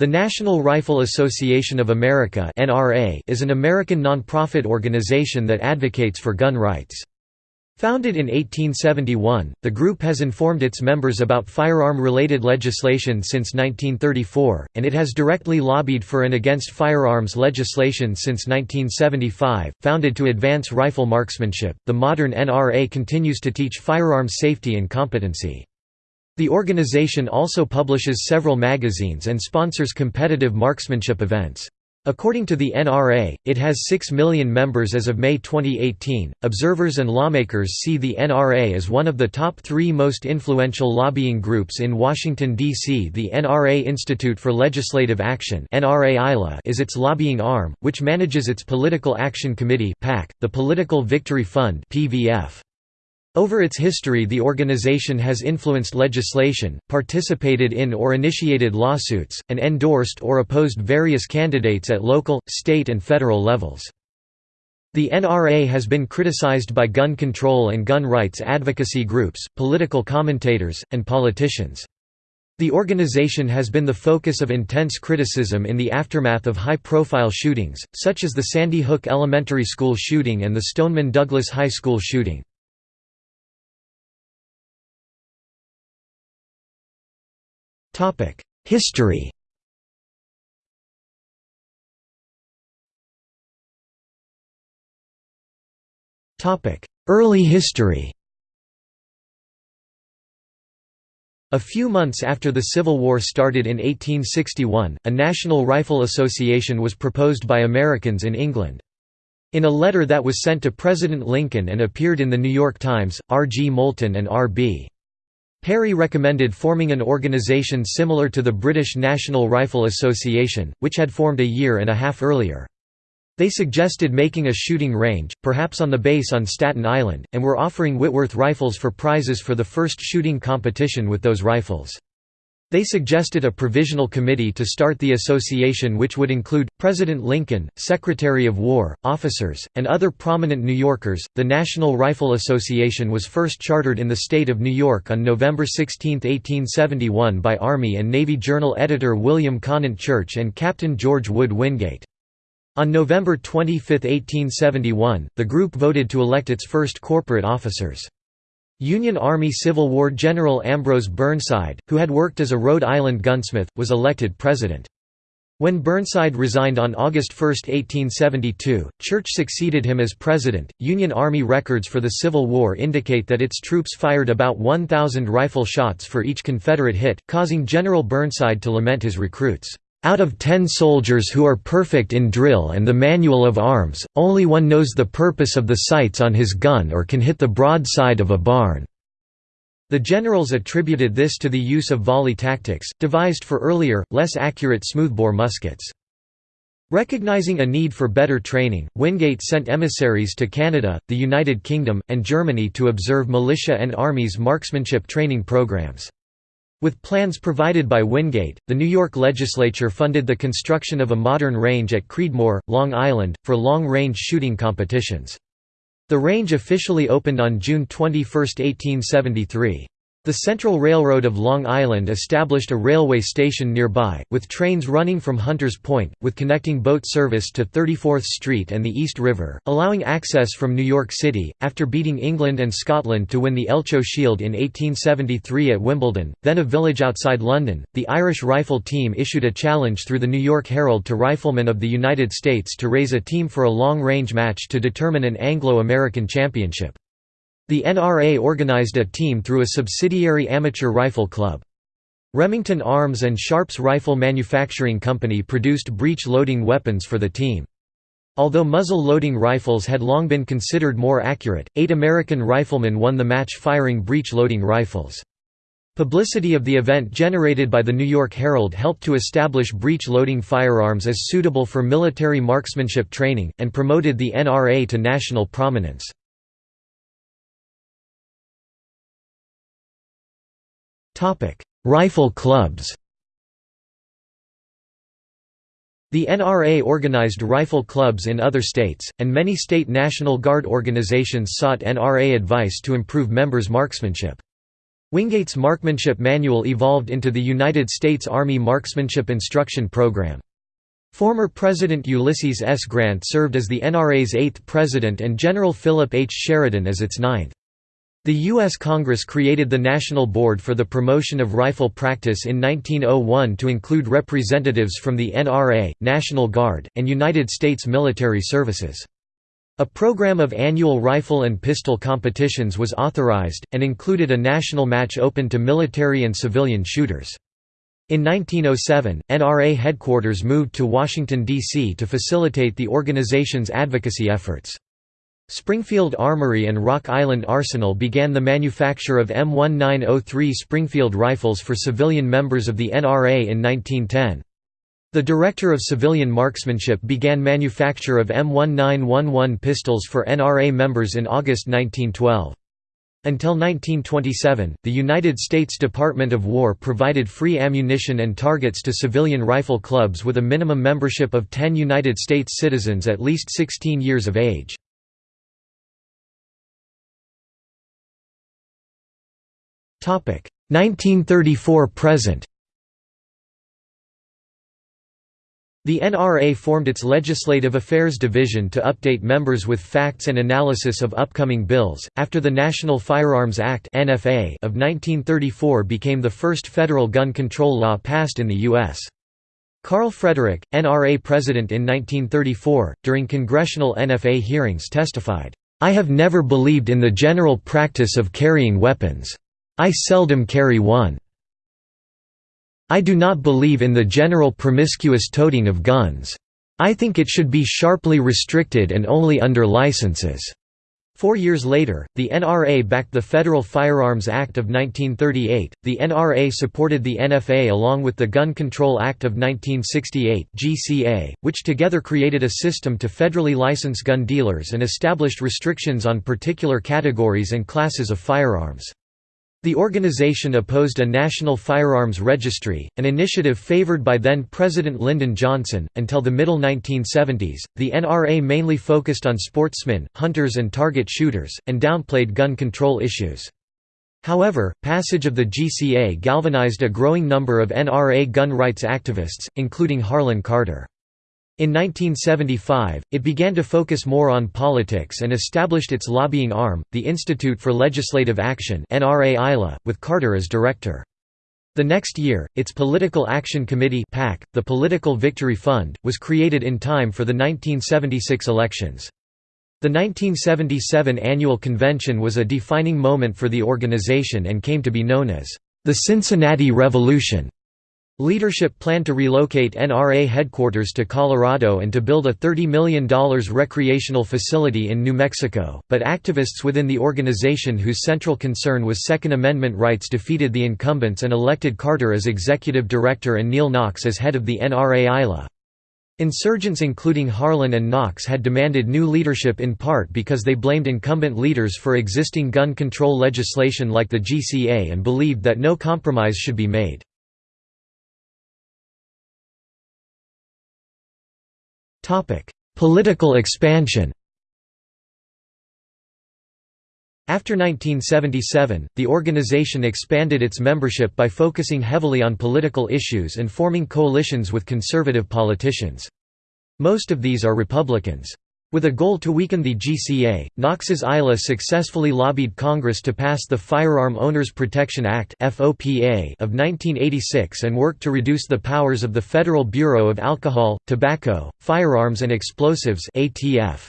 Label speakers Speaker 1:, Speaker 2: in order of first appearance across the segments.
Speaker 1: The National Rifle Association of America is an American nonprofit organization that advocates for gun rights. Founded in 1871, the group has informed its members about firearm-related legislation since 1934, and it has directly lobbied for and against firearms legislation since 1975. Founded to advance rifle marksmanship, the modern NRA continues to teach firearms safety and competency. The organization also publishes several magazines and sponsors competitive marksmanship events. According to the NRA, it has 6 million members as of May 2018. Observers and lawmakers see the NRA as one of the top three most influential lobbying groups in Washington, D.C. The NRA Institute for Legislative Action is its lobbying arm, which manages its Political Action Committee, the Political Victory Fund. PVF. Over its history the organization has influenced legislation, participated in or initiated lawsuits, and endorsed or opposed various candidates at local, state and federal levels. The NRA has been criticized by gun control and gun rights advocacy groups, political commentators, and politicians. The organization has been the focus of intense criticism in the aftermath of high-profile shootings, such as the Sandy Hook Elementary School shooting and the Stoneman Douglas High School shooting. History Early history A few months after the Civil War started in 1861, a National Rifle Association was proposed by Americans in England. In a letter that was sent to President Lincoln and appeared in The New York Times, R. G. Moulton and R. B. Perry recommended forming an organisation similar to the British National Rifle Association, which had formed a year and a half earlier. They suggested making a shooting range, perhaps on the base on Staten Island, and were offering Whitworth rifles for prizes for the first shooting competition with those rifles. They suggested a provisional committee to start the association which would include President Lincoln, Secretary of War, officers, and other prominent New Yorkers. The National Rifle Association was first chartered in the state of New York on November 16, 1871 by Army and Navy Journal editor William Conant Church and Captain George Wood Wingate. On November 25, 1871, the group voted to elect its first corporate officers. Union Army Civil War General Ambrose Burnside, who had worked as a Rhode Island gunsmith, was elected president. When Burnside resigned on August 1, 1872, Church succeeded him as president. Union Army records for the Civil War indicate that its troops fired about 1,000 rifle shots for each Confederate hit, causing General Burnside to lament his recruits. Out of ten soldiers who are perfect in drill and the manual of arms, only one knows the purpose of the sights on his gun or can hit the broadside of a barn." The generals attributed this to the use of volley tactics, devised for earlier, less accurate smoothbore muskets. Recognizing a need for better training, Wingate sent emissaries to Canada, the United Kingdom, and Germany to observe militia and armies marksmanship training programs. With plans provided by Wingate, the New York legislature funded the construction of a modern range at Creedmoor, Long Island, for long-range shooting competitions. The range officially opened on June 21, 1873. The Central Railroad of Long Island established a railway station nearby, with trains running from Hunters Point, with connecting boat service to 34th Street and the East River, allowing access from New York City. After beating England and Scotland to win the Elcho Shield in 1873 at Wimbledon, then a village outside London, the Irish rifle team issued a challenge through the New York Herald to riflemen of the United States to raise a team for a long-range match to determine an Anglo-American championship. The NRA organized a team through a subsidiary amateur rifle club. Remington Arms and Sharps Rifle Manufacturing Company produced breech-loading weapons for the team. Although muzzle-loading rifles had long been considered more accurate, eight American riflemen won the match firing breech-loading rifles. Publicity of the event generated by the New York Herald helped to establish breech-loading firearms as suitable for military marksmanship training, and promoted the NRA to national prominence. Rifle clubs The NRA organized rifle clubs in other states, and many state National Guard organizations sought NRA advice to improve members' marksmanship. Wingate's marksmanship manual evolved into the United States Army Marksmanship Instruction Program. Former President Ulysses S. Grant served as the NRA's eighth president and General Philip H. Sheridan as its ninth. The U.S. Congress created the National Board for the Promotion of Rifle Practice in 1901 to include representatives from the NRA, National Guard, and United States military services. A program of annual rifle and pistol competitions was authorized, and included a national match open to military and civilian shooters. In 1907, NRA headquarters moved to Washington, D.C. to facilitate the organization's advocacy efforts. Springfield Armory and Rock Island Arsenal began the manufacture of M1903 Springfield rifles for civilian members of the NRA in 1910. The Director of Civilian Marksmanship began manufacture of M1911 pistols for NRA members in August 1912. Until 1927, the United States Department of War provided free ammunition and targets to civilian rifle clubs with a minimum membership of 10 United States citizens at least 16 years of age. 1934 present The NRA formed its Legislative Affairs Division to update members with facts and analysis of upcoming bills, after the National Firearms Act of 1934 became the first federal gun control law passed in the U.S. Karl Frederick, NRA president in 1934, during congressional NFA hearings testified, "'I have never believed in the general practice of carrying weapons. I seldom carry one. I do not believe in the general promiscuous toting of guns. I think it should be sharply restricted and only under licenses." Four years later, the NRA backed the Federal Firearms Act of 1938. The NRA supported the NFA along with the Gun Control Act of 1968 (GCA), which together created a system to federally license gun dealers and established restrictions on particular categories and classes of firearms. The organization opposed a national firearms registry, an initiative favored by then President Lyndon Johnson. Until the middle 1970s, the NRA mainly focused on sportsmen, hunters, and target shooters, and downplayed gun control issues. However, passage of the GCA galvanized a growing number of NRA gun rights activists, including Harlon Carter. In 1975, it began to focus more on politics and established its lobbying arm, the Institute for Legislative Action with Carter as director. The next year, its Political Action Committee the Political Victory Fund, was created in time for the 1976 elections. The 1977 annual convention was a defining moment for the organization and came to be known as the Cincinnati Revolution. Leadership planned to relocate NRA headquarters to Colorado and to build a $30 million recreational facility in New Mexico, but activists within the organization whose central concern was Second Amendment rights defeated the incumbents and elected Carter as executive director and Neal Knox as head of the NRA ILA. Insurgents including Harlon and Knox had demanded new leadership in part because they blamed incumbent leaders for existing gun control legislation like the GCA and believed that no compromise should be made. Topic: Political expansion. After 1977, the organization expanded its membership by focusing heavily on political issues and forming coalitions with conservative politicians. Most of these are Republicans. With a goal to weaken the GCA, Knox's ILA successfully lobbied Congress to pass the Firearm Owners Protection Act of 1986 and worked to reduce the powers of the Federal Bureau of Alcohol, Tobacco, Firearms and Explosives ATF.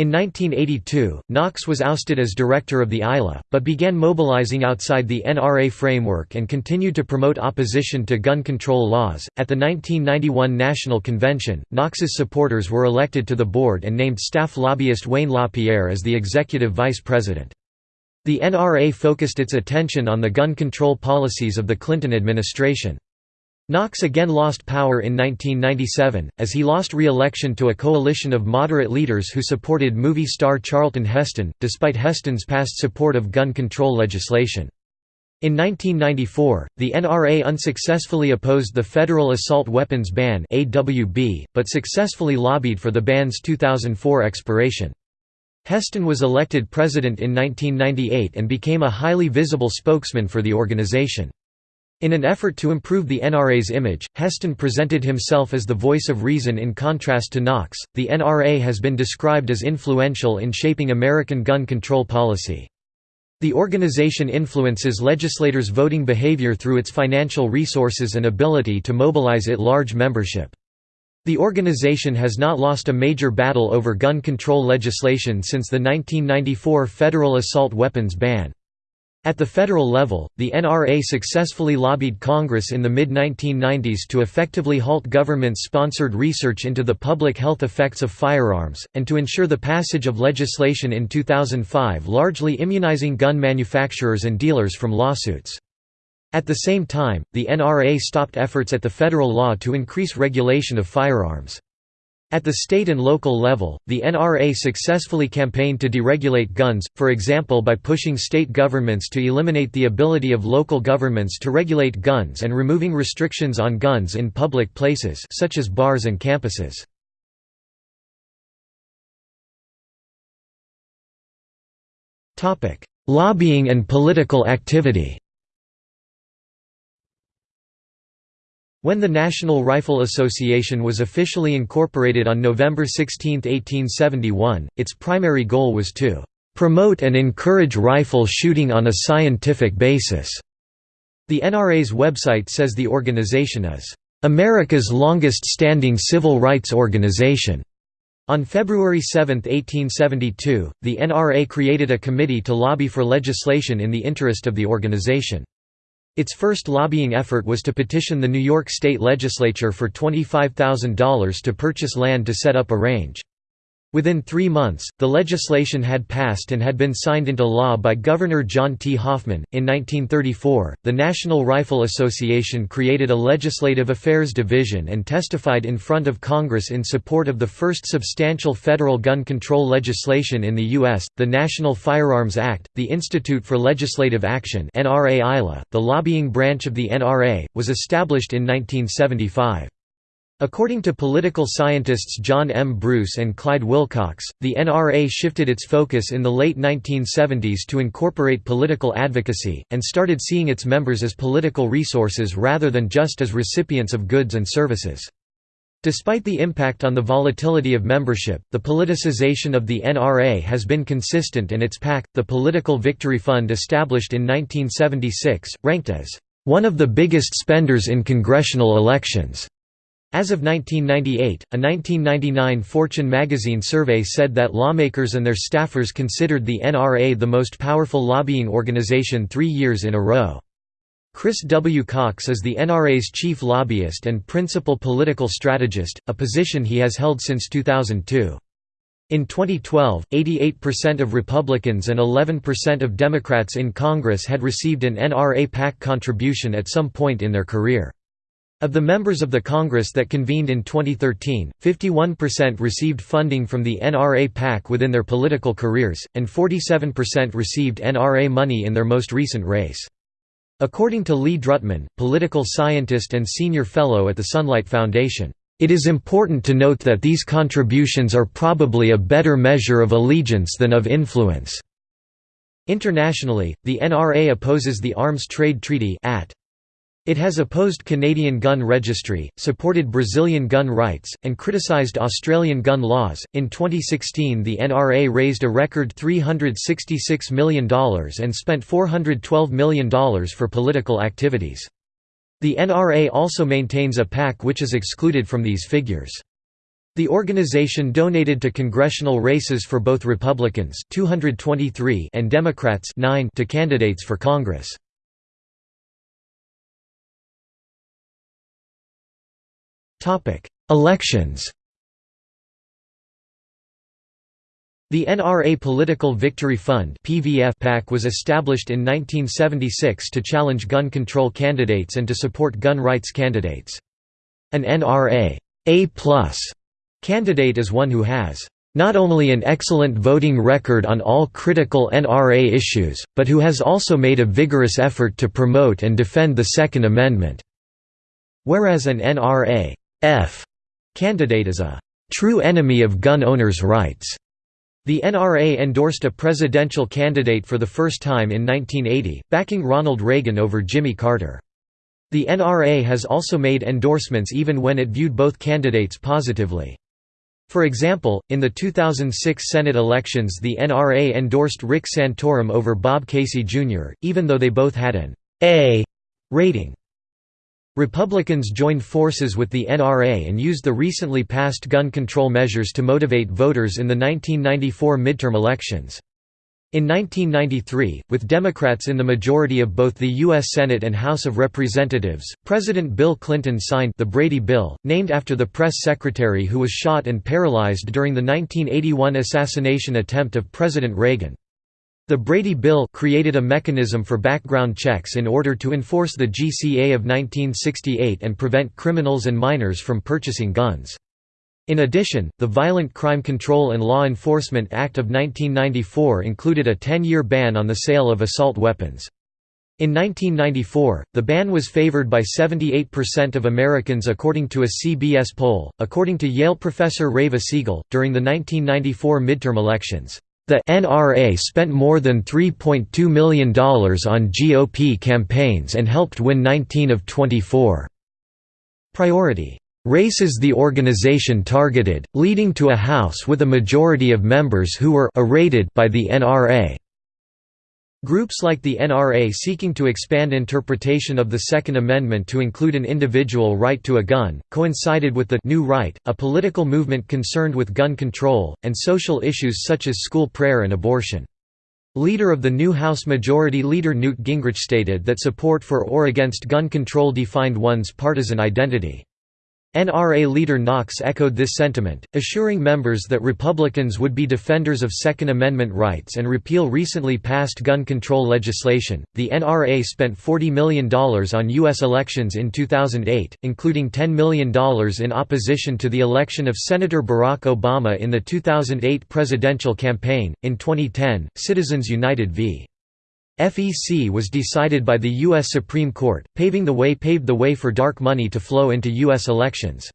Speaker 1: In 1982, Knox was ousted as director of the ILA, but began mobilizing outside the NRA framework and continued to promote opposition to gun control laws. At the 1991 National Convention, Knox's supporters were elected to the board and named staff lobbyist Wayne LaPierre as the executive vice president. The NRA focused its attention on the gun control policies of the Clinton administration. Knox again lost power in 1997, as he lost re-election to a coalition of moderate leaders who supported movie star Charlton Heston, despite Heston's past support of gun control legislation. In 1994, the NRA unsuccessfully opposed the Federal Assault Weapons Ban but successfully lobbied for the ban's 2004 expiration. Heston was elected president in 1998 and became a highly visible spokesman for the organization. In an effort to improve the NRA's image, Heston presented himself as the voice of reason in contrast to Knox. The NRA has been described as influential in shaping American gun control policy. The organization influences legislators' voting behavior through its financial resources and ability to mobilize it large membership. The organization has not lost a major battle over gun control legislation since the 1994 federal assault weapons ban. At the federal level, the NRA successfully lobbied Congress in the mid-1990s to effectively halt government-sponsored research into the public health effects of firearms, and to ensure the passage of legislation in 2005 largely immunizing gun manufacturers and dealers from lawsuits. At the same time, the NRA stopped efforts at the federal law to increase regulation of firearms. At the state and local level, the NRA successfully campaigned to deregulate guns, for example by pushing state governments to eliminate the ability of local governments to regulate guns and removing restrictions on guns in public places such as bars and campuses. Lobbying and political activity When the National Rifle Association was officially incorporated on November 16, 1871, its primary goal was to "...promote and encourage rifle shooting on a scientific basis." The NRA's website says the organization is, "...America's longest-standing civil rights organization." On February 7, 1872, the NRA created a committee to lobby for legislation in the interest of the organization. Its first lobbying effort was to petition the New York State Legislature for $25,000 to purchase land to set up a range. Within three months, the legislation had passed and had been signed into law by Governor John T. Hoffman. In 1934, the National Rifle Association created a Legislative Affairs Division and testified in front of Congress in support of the first substantial federal gun control legislation in the U.S., the National Firearms Act. The Institute for Legislative Action, the lobbying branch of the NRA, was established in 1975. According to political scientists John M. Bruce and Clyde Wilcox, the NRA shifted its focus in the late 1970s to incorporate political advocacy, and started seeing its members as political resources rather than just as recipients of goods and services. Despite the impact on the volatility of membership, the politicization of the NRA has been consistent and its PAC, the Political Victory Fund established in 1976, ranked as one of the biggest spenders in congressional elections. As of 1998, a 1999 Fortune magazine survey said that lawmakers and their staffers considered the NRA the most powerful lobbying organization three years in a row. Chris W. Cox is the NRA's chief lobbyist and principal political strategist, a position he has held since 2002. In 2012, 88% of Republicans and 11% of Democrats in Congress had received an NRA PAC contribution at some point in their career. Of the members of the Congress that convened in 2013, 51% received funding from the NRA PAC within their political careers, and 47% received NRA money in their most recent race. According to Lee Drutman, political scientist and senior fellow at the Sunlight Foundation, "...it is important to note that these contributions are probably a better measure of allegiance than of influence." Internationally, the NRA opposes the Arms Trade Treaty at it has opposed Canadian gun registry, supported Brazilian gun rights, and criticized Australian gun laws. In 2016, the NRA raised a record $366 million and spent $412 million for political activities. The NRA also maintains a PAC which is excluded from these figures. The organization donated to congressional races for both Republicans 223 and Democrats 9 to candidates for Congress. Topic: Elections. The NRA Political Victory Fund (PVF) PAC was established in 1976 to challenge gun control candidates and to support gun rights candidates. An NRA A+ candidate is one who has not only an excellent voting record on all critical NRA issues, but who has also made a vigorous effort to promote and defend the Second Amendment. Whereas an NRA F candidate is a true enemy of gun owners' rights. The NRA endorsed a presidential candidate for the first time in 1980, backing Ronald Reagan over Jimmy Carter. The NRA has also made endorsements even when it viewed both candidates positively. For example, in the 2006 Senate elections the NRA endorsed Rick Santorum over Bob Casey Jr., even though they both had an A rating. Republicans joined forces with the NRA and used the recently passed gun control measures to motivate voters in the 1994 midterm elections. In 1993, with Democrats in the majority of both the U.S. Senate and House of Representatives, President Bill Clinton signed the Brady Bill, named after the press secretary who was shot and paralyzed during the 1981 assassination attempt of President Reagan. The Brady Bill created a mechanism for background checks in order to enforce the GCA of 1968 and prevent criminals and minors from purchasing guns. In addition, the Violent Crime Control and Law Enforcement Act of 1994 included a 10-year ban on the sale of assault weapons. In 1994, the ban was favored by 78% of Americans according to a CBS poll. According to Yale professor Reva Siegel, during the 1994 midterm elections, the NRA spent more than $3.2 million on GOP campaigns and helped win 19 of 24. Priority Races the organization targeted, leading to a House with a majority of members who were by the NRA. Groups like the NRA seeking to expand interpretation of the Second Amendment to include an individual right to a gun, coincided with the New Right, a political movement concerned with gun control, and social issues such as school prayer and abortion. Leader of the new House Majority Leader Newt Gingrich stated that support for or against gun control defined one's partisan identity. NRA leader Knox echoed this sentiment, assuring members that Republicans would be defenders of Second Amendment rights and repeal recently passed gun control legislation. The NRA spent $40 million on U.S. elections in 2008, including $10 million in opposition to the election of Senator Barack Obama in the 2008 presidential campaign. In 2010, Citizens United v. FEC was decided by the U.S. Supreme Court, paving the way paved the way for dark money to flow into U.S. elections.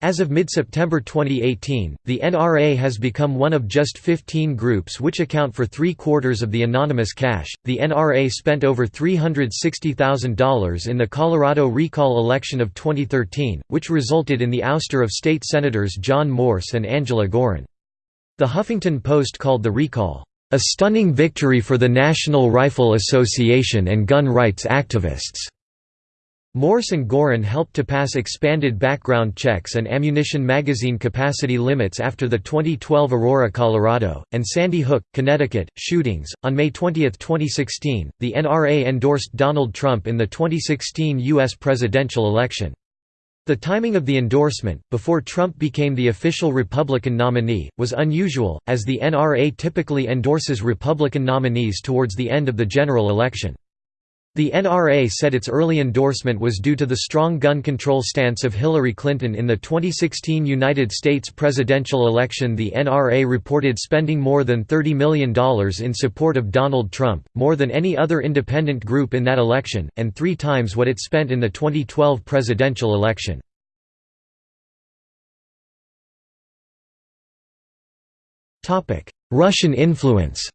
Speaker 1: As of mid-September 2018, the NRA has become one of just 15 groups which account for three-quarters of the anonymous cash. The NRA spent over $360,000 in the Colorado recall election of 2013, which resulted in the ouster of state senators John Morse and Angela Giron. The Huffington Post called the recall, a stunning victory for the National Rifle Association and gun rights activists. Morse and Giron helped to pass expanded background checks and ammunition magazine capacity limits after the 2012 Aurora, Colorado, and Sandy Hook, Connecticut, shootings. On May 20, 2016, the NRA endorsed Donald Trump in the 2016 U.S. presidential election. The timing of the endorsement, before Trump became the official Republican nominee, was unusual, as the NRA typically endorses Republican nominees towards the end of the general election. The NRA said its early endorsement was due to the strong gun control stance of Hillary Clinton in the 2016 United States presidential election. The NRA reported spending more than $30 million in support of Donald Trump, more than any other independent group in that election, and three times what it spent in the 2012 presidential election. Russian influence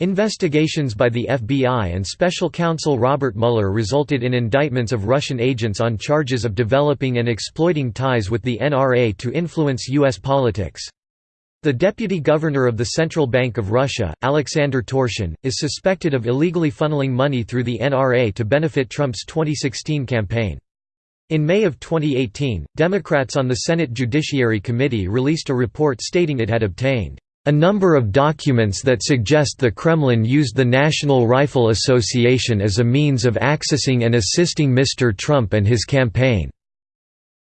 Speaker 1: Investigations by the FBI and special counsel Robert Mueller resulted in indictments of Russian agents on charges of developing and exploiting ties with the NRA to influence U.S. politics. The deputy governor of the Central Bank of Russia, Alexander Torshin, is suspected of illegally funneling money through the NRA to benefit Trump's 2016 campaign. In May of 2018, Democrats on the Senate Judiciary Committee released a report stating it had obtained a number of documents that suggest the Kremlin used the National Rifle Association as a means of accessing and assisting Mr. Trump and his campaign,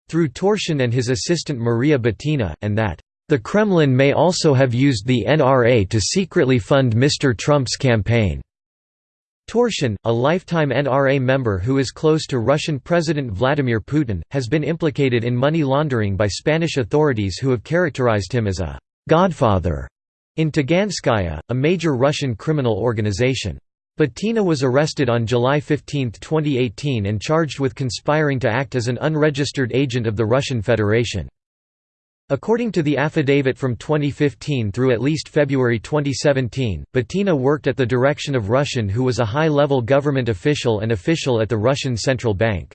Speaker 1: through Torshin and his assistant Maria Butina, and that, "...the Kremlin may also have used the NRA to secretly fund Mr. Trump's campaign." Torshin, a lifetime NRA member who is close to Russian President Vladimir Putin, has been implicated in money laundering by Spanish authorities who have characterized him as a «godfather» in Taganskaya, a major Russian criminal organization. Butina was arrested on July 15, 2018 and charged with conspiring to act as an unregistered agent of the Russian Federation. According to the affidavit from 2015 through at least February 2017, Butina worked at the direction of Russian who was a high-level government official and official at the Russian Central Bank.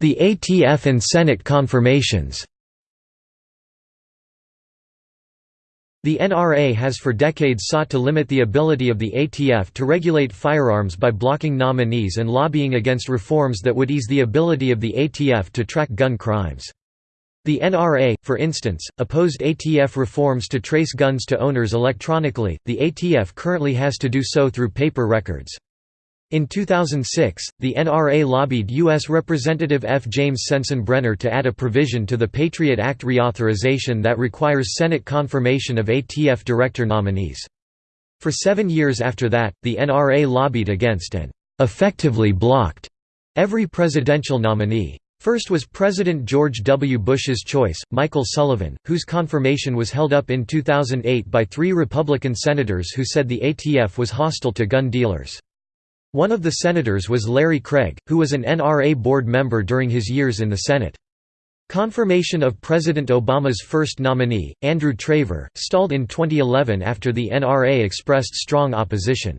Speaker 1: The ATF and Senate confirmations The NRA has for decades sought to limit the ability of the ATF to regulate firearms by blocking nominees and lobbying against reforms that would ease the ability of the ATF to track gun crimes. The NRA, for instance, opposed ATF reforms to trace guns to owners electronically, the ATF currently has to do so through paper records. In 2006, the NRA lobbied U.S. Representative F. James Sensenbrenner to add a provision to the Patriot Act reauthorization that requires Senate confirmation of ATF director nominees. For seven years after that, the NRA lobbied against and effectively blocked every presidential nominee. First was President George W. Bush's choice, Michael Sullivan, whose confirmation was held up in 2008 by three Republican senators who said the ATF was hostile to gun dealers. One of the senators was Larry Craig, who was an NRA board member during his years in the Senate. Confirmation of President Obama's first nominee, Andrew Traver, stalled in 2011 after the NRA expressed strong opposition.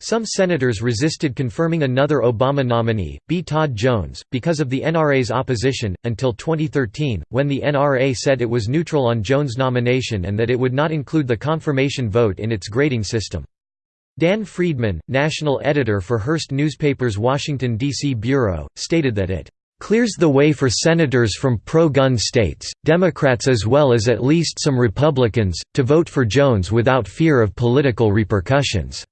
Speaker 1: Some senators resisted confirming another Obama nominee, B. Todd Jones, because of the NRA's opposition, until 2013, when the NRA said it was neutral on Jones' nomination and that it would not include the confirmation vote in its grading system. Dan Friedman, national editor for Hearst Newspaper's Washington, D.C. bureau, stated that it clears the way for senators from pro-gun states, Democrats as well as at least some Republicans, to vote for Jones without fear of political repercussions."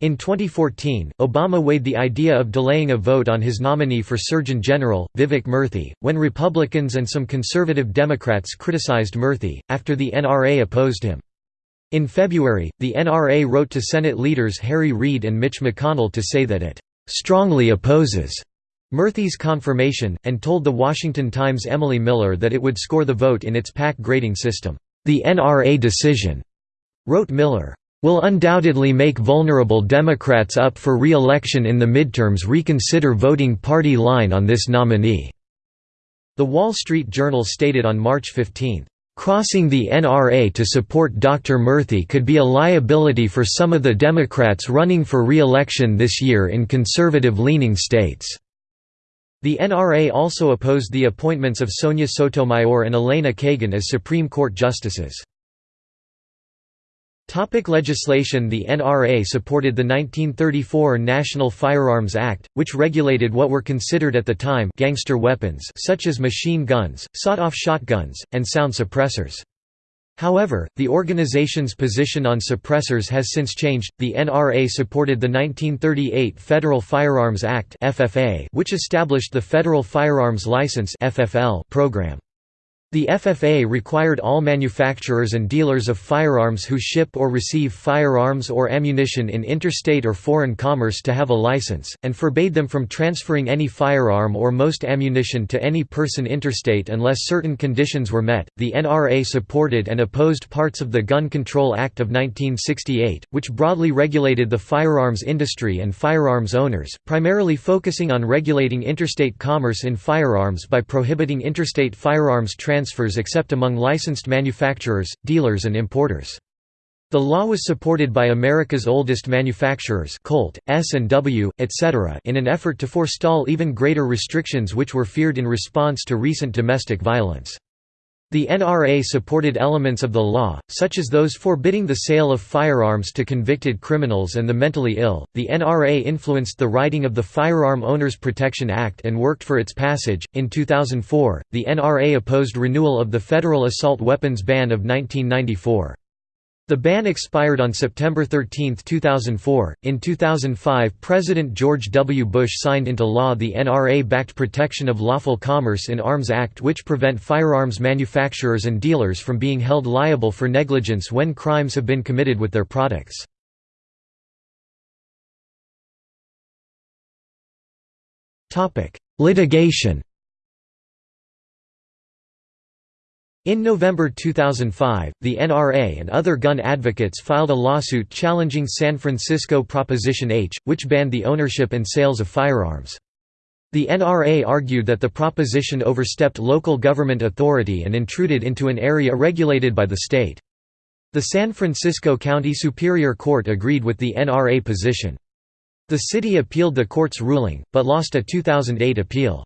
Speaker 1: In 2014, Obama weighed the idea of delaying a vote on his nominee for Surgeon General, Vivek Murthy, when Republicans and some conservative Democrats criticized Murthy, after the NRA opposed him. In February, the NRA wrote to Senate leaders Harry Reid and Mitch McConnell to say that it "...strongly opposes." Murthy's confirmation, and told The Washington Times' Emily Miller that it would score the vote in its PAC grading system. The NRA decision, wrote Miller, will undoubtedly make vulnerable Democrats up for re-election in the midterms reconsider voting party line on this nominee." The Wall Street Journal stated on March 15, Crossing the NRA to support Dr. Murthy could be a liability for some of the Democrats running for re-election this year in conservative-leaning states. The NRA also opposed the appointments of Sonia Sotomayor and Elena Kagan as Supreme Court justices. Topic legislation The NRA supported the 1934 National Firearms Act, which regulated what were considered at the time gangster weapons such as machine guns, sawed-off shotguns, and sound suppressors. However, the organization's position on suppressors has since changed. The NRA supported the 1938 Federal Firearms Act (FFA), which established the Federal Firearms License (FFL) program. The FFA required all manufacturers and dealers of firearms who ship or receive firearms or ammunition in interstate or foreign commerce to have a license, and forbade them from transferring any firearm or most ammunition to any person interstate unless certain conditions were met. The NRA supported and opposed parts of the Gun Control Act of 1968, which broadly regulated the firearms industry and firearms owners, primarily focusing on regulating interstate commerce in firearms by prohibiting interstate firearms transfers transfers except among licensed manufacturers, dealers and importers. The law was supported by America's oldest manufacturers Colt, S&W, etc. in an effort to forestall even greater restrictions which were feared in response to recent domestic violence. The NRA supported elements of the law, such as those forbidding the sale of firearms to convicted criminals and the mentally ill. The NRA influenced the writing of the Firearm Owners Protection Act and worked for its passage. In 2004, the NRA opposed renewal of the federal assault weapons ban of 1994. The ban expired on September 13, 2004. In 2005, President George W. Bush signed into law the NRA backed Protection of Lawful Commerce in Arms Act, which prevent firearms manufacturers and dealers from being held liable for negligence when crimes have been committed with their products. Litigation In November 2005, the NRA and other gun advocates filed a lawsuit challenging San Francisco Proposition H, which banned the ownership and sales of firearms. The NRA argued that the proposition overstepped local government authority and intruded into an area regulated by the state. The San Francisco County Superior Court agreed with the NRA position. The city appealed the court's ruling, but lost a 2008 appeal.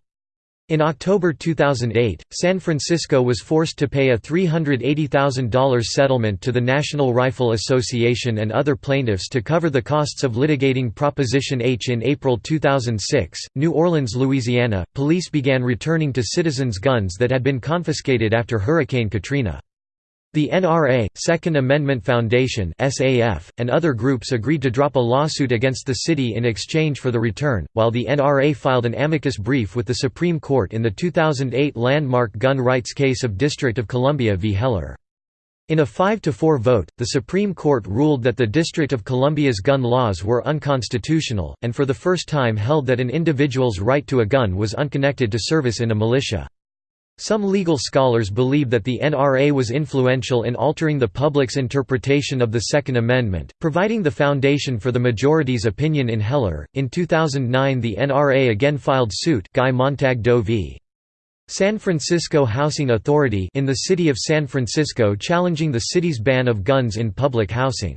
Speaker 1: In October 2008, San Francisco was forced to pay a $380,000 settlement to the National Rifle Association and other plaintiffs to cover the costs of litigating Proposition H. In April 2006, New Orleans, Louisiana, police began returning to citizens guns that had been confiscated after Hurricane Katrina. The NRA, Second Amendment Foundation (SAF), and other groups agreed to drop a lawsuit against the city in exchange for the return, while the NRA filed an amicus brief with the Supreme Court in the 2008 landmark gun rights case of District of Columbia v. Heller. In a 5–4 vote, the Supreme Court ruled that the District of Columbia's gun laws were unconstitutional, and for the first time held that an individual's right to a gun was unconnected to service in a militia. Some legal scholars believe that the NRA was influential in altering the public's interpretation of the Second Amendment, providing the foundation for the majority's opinion in Heller. In 2009, the NRA again filed suit, Guy Montag Doe v. San Francisco Housing Authority in the city of San Francisco challenging the city's ban of guns in public housing.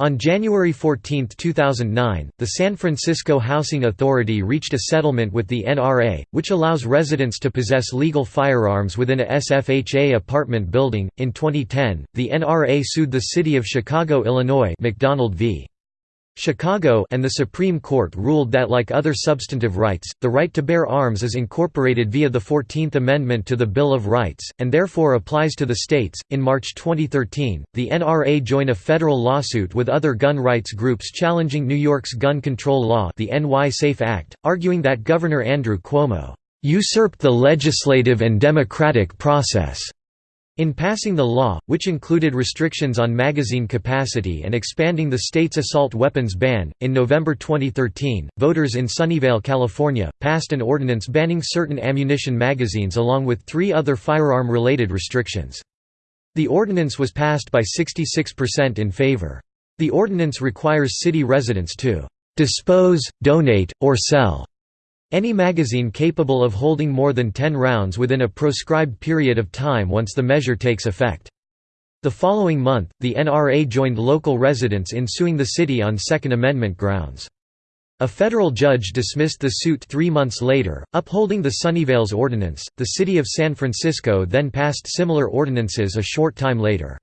Speaker 1: On January 14, 2009, the San Francisco Housing Authority reached a settlement with the NRA, which allows residents to possess legal firearms within a SFHA apartment building. In 2010, the NRA sued the city of Chicago, Illinois, McDonald v. Chicago and the Supreme Court ruled that like other substantive rights, the right to bear arms is incorporated via the 14th Amendment to the Bill of Rights, and therefore applies to the states. In March 2013, the NRA joined a federal lawsuit with other gun rights groups challenging New York's gun control law the NY SAFE Act, arguing that Governor Andrew Cuomo usurped the legislative and democratic process in passing the law, which included restrictions on magazine capacity and expanding the state's assault weapons ban, in November 2013, voters in Sunnyvale, California, passed an ordinance banning certain ammunition magazines along with three other firearm-related restrictions. The ordinance was passed by 66% in favor. The ordinance requires city residents to "...dispose, donate, or sell," Any magazine capable of holding more than 10 rounds within a proscribed period of time once the measure takes effect. The following month, the NRA joined local residents in suing the city on Second Amendment grounds. A federal judge dismissed the suit three months later, upholding the Sunnyvale's ordinance. The city of San Francisco then passed similar ordinances a short time later.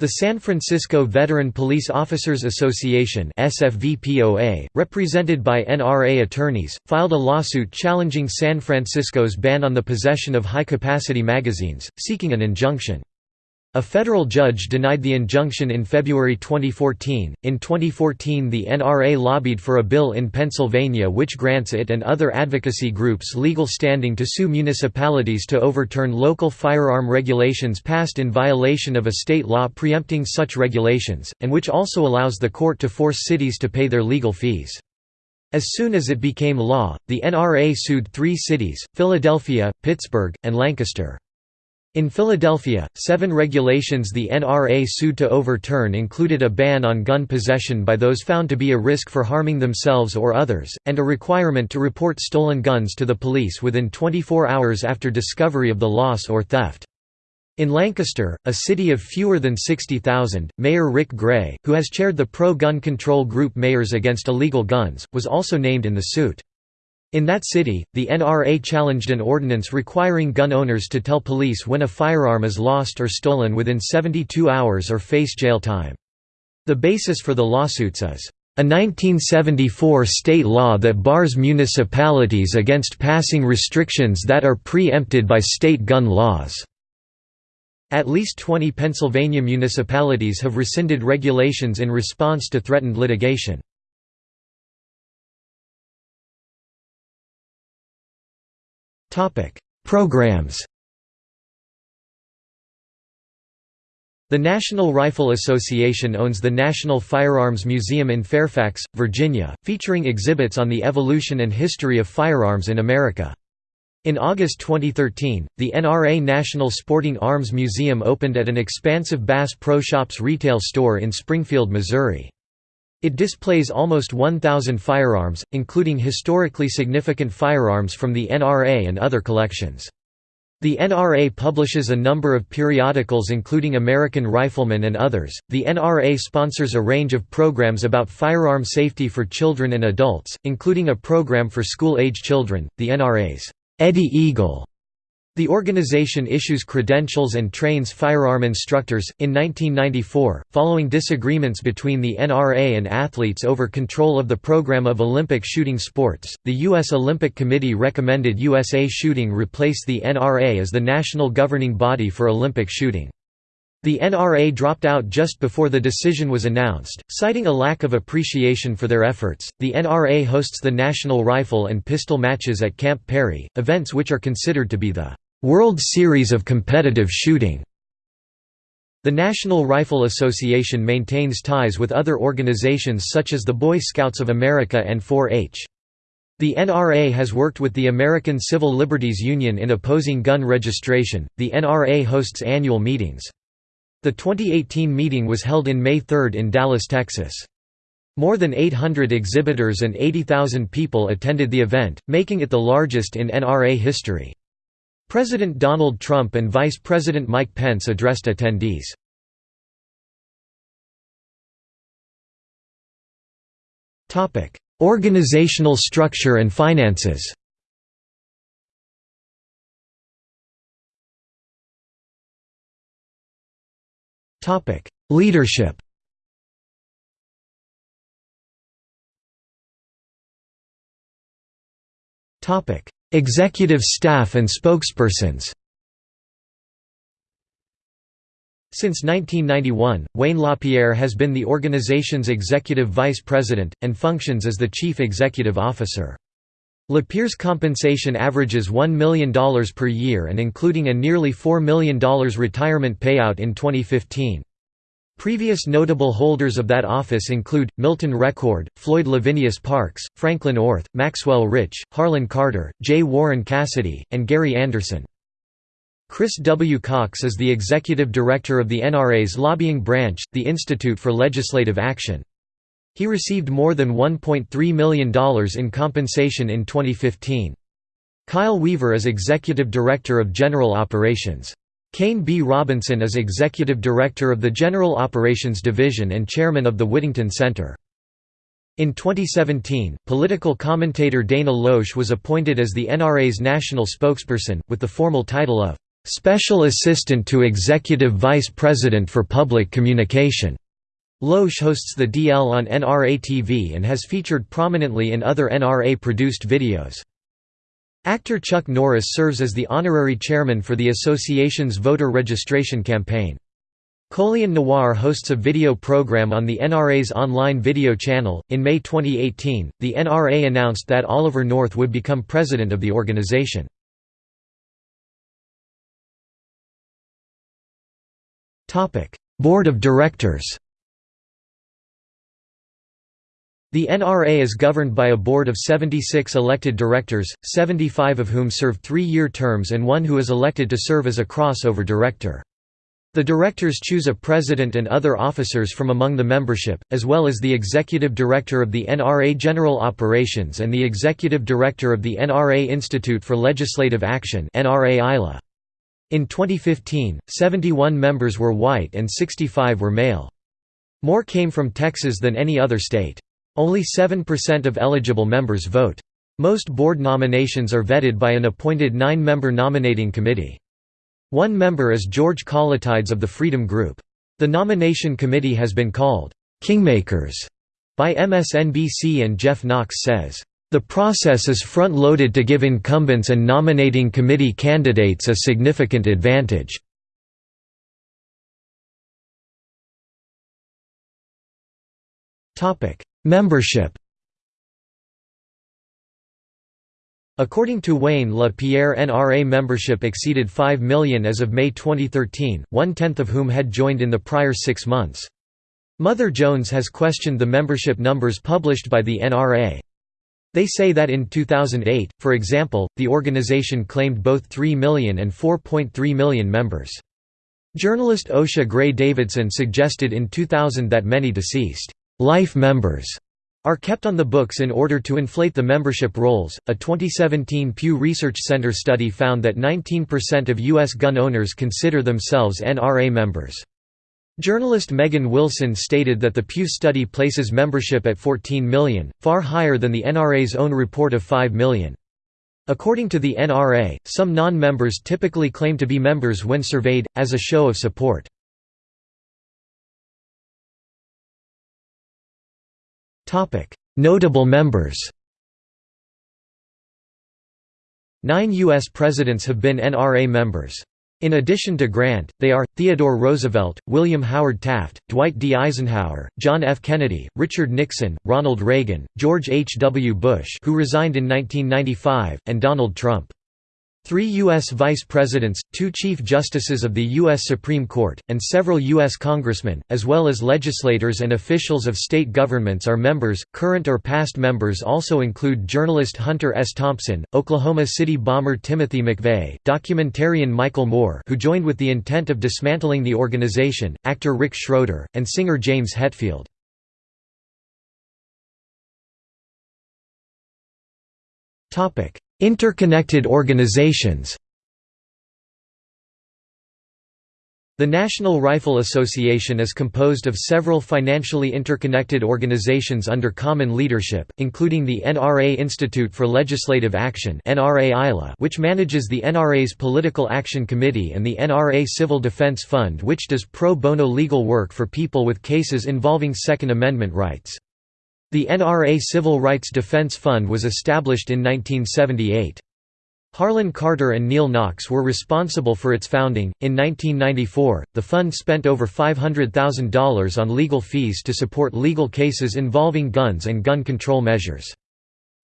Speaker 1: The San Francisco Veteran Police Officers Association SFVPOA, represented by NRA attorneys, filed a lawsuit challenging San Francisco's ban on the possession of high-capacity magazines, seeking an injunction. A federal judge denied the injunction in February 2014. In 2014, the NRA lobbied for a bill in Pennsylvania which grants it and other advocacy groups legal standing to sue municipalities to overturn local firearm regulations passed in violation of a state law preempting such regulations, and which also allows the court to force cities to pay their legal fees. As soon as it became law, the NRA sued three cities, Philadelphia, Pittsburgh, and Lancaster. In Philadelphia, seven regulations the NRA sued to overturn included a ban on gun possession by those found to be a risk for harming themselves or others, and a requirement to report stolen guns to the police within 24 hours after discovery of the loss or theft. In Lancaster, a city of fewer than 60,000, Mayor Rick Gray, who has chaired the pro-gun control group Mayors Against Illegal Guns, was also named in the suit. In that city, the NRA challenged an ordinance requiring gun owners to tell police when a firearm is lost or stolen within 72 hours or face jail time. The basis for the lawsuits is a 1974 state law that bars municipalities against passing restrictions that are preempted by state gun laws. At least 20 Pennsylvania municipalities have rescinded regulations in response to threatened litigation. Programs The National Rifle Association owns the National Firearms Museum in Fairfax, Virginia, featuring exhibits on the evolution and history of firearms in America. In August 2013, the NRA National Sporting Arms Museum opened at an expansive Bass Pro Shops retail store in Springfield, Missouri. It displays almost 1,000 firearms, including historically significant firearms from the NRA and other collections. The NRA publishes a number of periodicals including American Rifleman and others. The NRA sponsors a range of programs about firearm safety for children and adults, including a program for school-age children, the NRA's Eddie Eagle the organization issues credentials and trains firearm instructors. In 1994, following disagreements between the NRA and athletes over control of the program of Olympic shooting sports, the U.S. Olympic Committee recommended USA Shooting replace the NRA as the national governing body for Olympic shooting. The NRA dropped out just before the decision was announced, citing a lack of appreciation for their efforts. The NRA hosts the National Rifle and Pistol matches at Camp Perry, events which are considered to be the World Series of Competitive Shooting. The National Rifle Association maintains ties with other organizations such as the Boy Scouts of America and 4-H. The NRA has worked with the American Civil Liberties Union in opposing gun registration. The NRA hosts annual meetings. The 2018 meeting was held in May 3 in Dallas, Texas. More than 800 exhibitors and 80,000 people attended the event, making it the largest in NRA history. President Donald Trump and Vice President Mike Pence addressed attendees. Organizational structure and finances Leadership. Topic: Executive staff and spokespersons. Since 1991, Wayne LaPierre has been the organization's executive vice president, and functions as the chief executive officer. LaPierre's compensation averages $1 million per year and including a nearly $4 million retirement payout in 2015. Previous notable holders of that office include, Milton Reckord, Floyd Lavinius Parks, Franklin Orth, Maxwell Rich, Harlon Carter, J. Warren Cassidy, and Gary Anderson. Chris W. Cox is the executive director of the NRA's lobbying branch, the Institute for Legislative Action. He received more than $1.3 million in compensation in 2015. Kyle Weaver is executive director of General Operations. Kayne B. Robinson is Executive Director of the General Operations Division and Chairman of the Whittington Center. In 2017, political commentator Dana Loesch was appointed as the NRA's national spokesperson, with the formal title of "'Special Assistant to Executive Vice President for Public Communication'". Loesch hosts the DL on NRA TV and has featured prominently in other NRA-produced videos. Actor Chuck Norris serves as the honorary chairman for the association's voter registration campaign. Colion Noir hosts a video program on the NRA's online video channel. In May 2018, the NRA announced that Oliver North would become president of the organization. Board of Directors The NRA is governed by a board of 76 elected directors, 75 of whom serve three-year terms and one who is elected to serve as a crossover director. The directors choose a president and other officers from among the membership, as well as the executive director of the NRA General Operations and the executive director of the NRA Institute for Legislative Action In 2015, 71 members were white and 65 were male. More came from Texas than any other state. Only 7% of eligible members vote. Most board nominations are vetted by an appointed nine-member nominating committee. One member is George Kollitides of the Freedom Group. The nomination committee has been called, "'Kingmakers' by MSNBC and Jeff Knox says, "'The process is front-loaded to give incumbents and nominating committee candidates a significant advantage.' Membership According to Wayne LaPierre NRA membership exceeded 5 million as of May 2013, one-tenth of whom had joined in the prior six months. Mother Jones has questioned the membership numbers published by the NRA. They say that in 2008, for example, the organization claimed both 3 million and 4.3 million members. Journalist Osha Gray Davidson suggested in 2000 that many deceased life members are kept on the books in order to inflate the membership rolls. A 2017 Pew Research Center study found that 19% of U.S. gun owners consider themselves NRA members. Journalist Megan Wilson stated that the Pew study places membership at 14 million, far higher than the NRA's own report of 5 million. According to the NRA, some non-members typically claim to be members when surveyed, as a show of support. Notable members Nine U.S. presidents have been NRA members. In addition to Grant, they are, Theodore Roosevelt, William Howard Taft, Dwight D. Eisenhower, John F. Kennedy, Richard Nixon, Ronald Reagan, George H. W. Bush who resigned in 1995, and Donald Trump. Three U.S. vice presidents, two chief justices of the U.S. Supreme Court, and several U.S. congressmen, as well as legislators and officials of state governments are members. Current or past members also include journalist Hunter S. Thompson, Oklahoma City bomber Timothy McVeigh, documentarian Michael Moore who joined with the intent of dismantling the organization, actor Rick Schroder, and singer James Hetfield. Interconnected organizations The National Rifle Association is composed of several financially interconnected organizations under common leadership, including the NRA Institute for Legislative Action which manages the NRA's Political Action Committee and the NRA Civil Defense Fund which does pro bono legal work for people with cases involving Second Amendment rights. The NRA Civil Rights Defense Fund was established in 1978. Harlon Carter and Neal Knox were responsible for its founding. In 1994, the fund spent over $500,000 on legal fees to support legal cases involving guns and gun control measures.